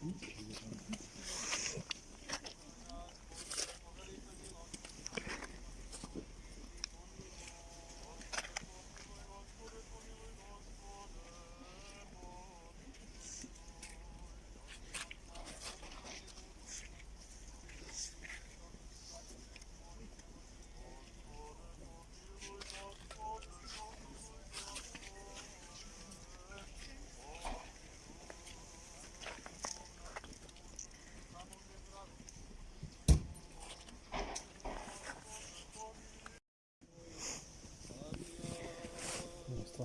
Hum?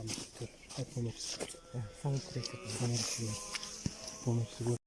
Tamam dur. Hep Ömer. Evet, sana direkt yapalım. Ömer Ömer. Ömer Ömer.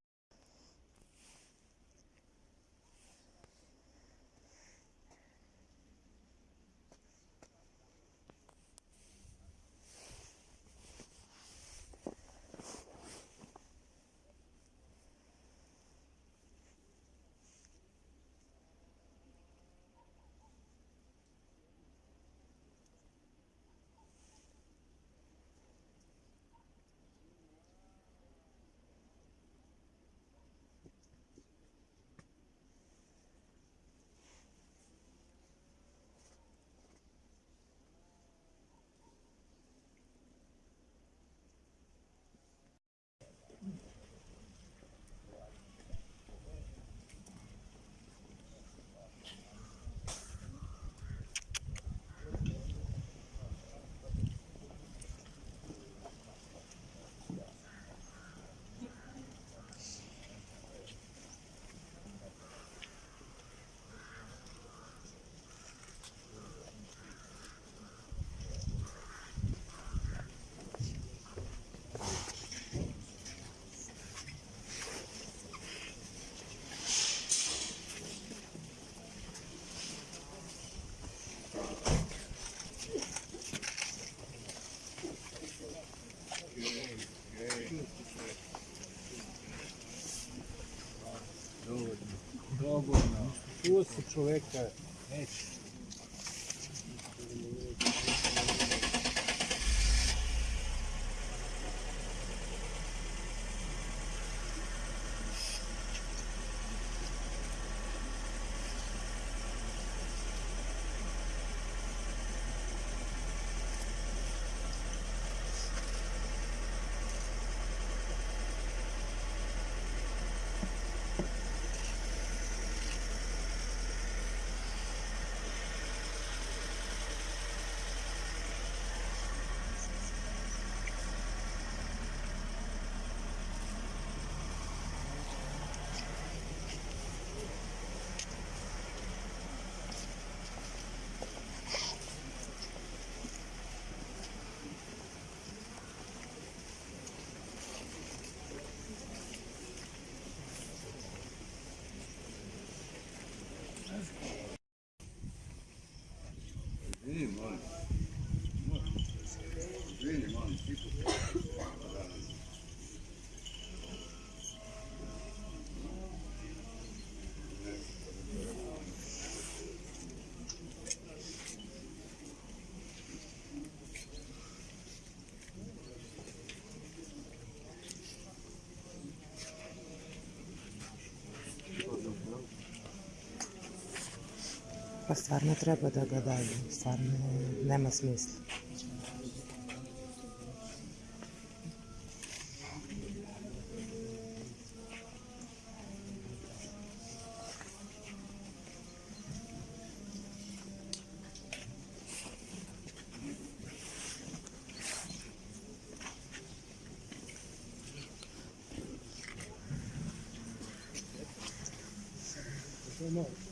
hoću čoveka, neću. Pa stvarno treba da ga daju. Stvarno nema smisla. no.